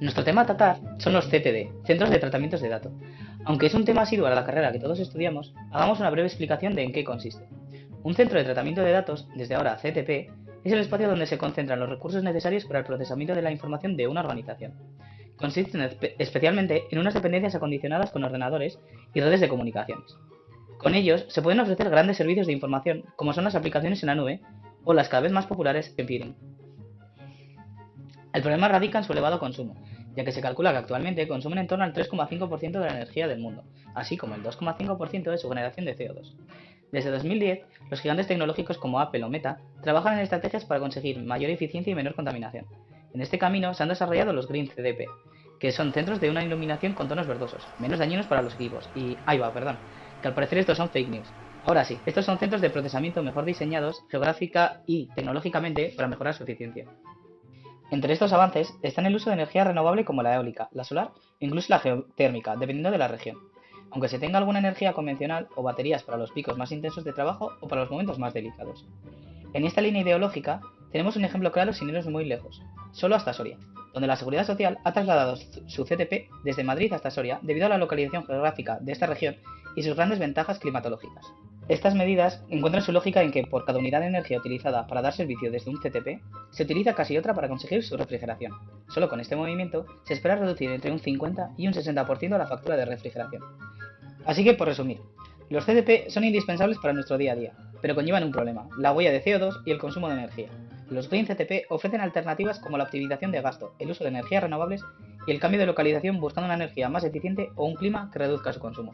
Nuestro tema a tratar son los CTD, Centros de Tratamientos de Datos. Aunque es un tema asiduo a la carrera que todos estudiamos, hagamos una breve explicación de en qué consiste. Un centro de tratamiento de datos, desde ahora CTP, es el espacio donde se concentran los recursos necesarios para el procesamiento de la información de una organización. Consisten especialmente en unas dependencias acondicionadas con ordenadores y redes de comunicaciones. Con ellos se pueden ofrecer grandes servicios de información, como son las aplicaciones en la nube o las cada vez más populares Peering. El problema radica en su elevado consumo, ya que se calcula que actualmente consumen en torno al 3,5% de la energía del mundo, así como el 2,5% de su generación de CO2. Desde 2010, los gigantes tecnológicos como Apple o Meta trabajan en estrategias para conseguir mayor eficiencia y menor contaminación. En este camino se han desarrollado los Green CDP, que son centros de una iluminación con tonos verdosos, menos dañinos para los equipos, y ahí va, perdón, que al parecer estos son fake news. Ahora sí, estos son centros de procesamiento mejor diseñados geográfica y tecnológicamente para mejorar su eficiencia. Entre estos avances están el uso de energía renovable como la eólica, la solar e incluso la geotérmica, dependiendo de la región, aunque se tenga alguna energía convencional o baterías para los picos más intensos de trabajo o para los momentos más delicados. En esta línea ideológica tenemos un ejemplo claro sin irnos muy lejos, solo hasta Soria, donde la Seguridad Social ha trasladado su CTP desde Madrid hasta Soria debido a la localización geográfica de esta región y sus grandes ventajas climatológicas. Estas medidas encuentran su lógica en que por cada unidad de energía utilizada para dar servicio desde un CTP, se utiliza casi otra para conseguir su refrigeración. Solo con este movimiento se espera reducir entre un 50 y un 60% la factura de refrigeración. Así que, por resumir, los CTP son indispensables para nuestro día a día, pero conllevan un problema, la huella de CO2 y el consumo de energía. Los Green CTP ofrecen alternativas como la optimización de gasto, el uso de energías renovables y el cambio de localización buscando una energía más eficiente o un clima que reduzca su consumo.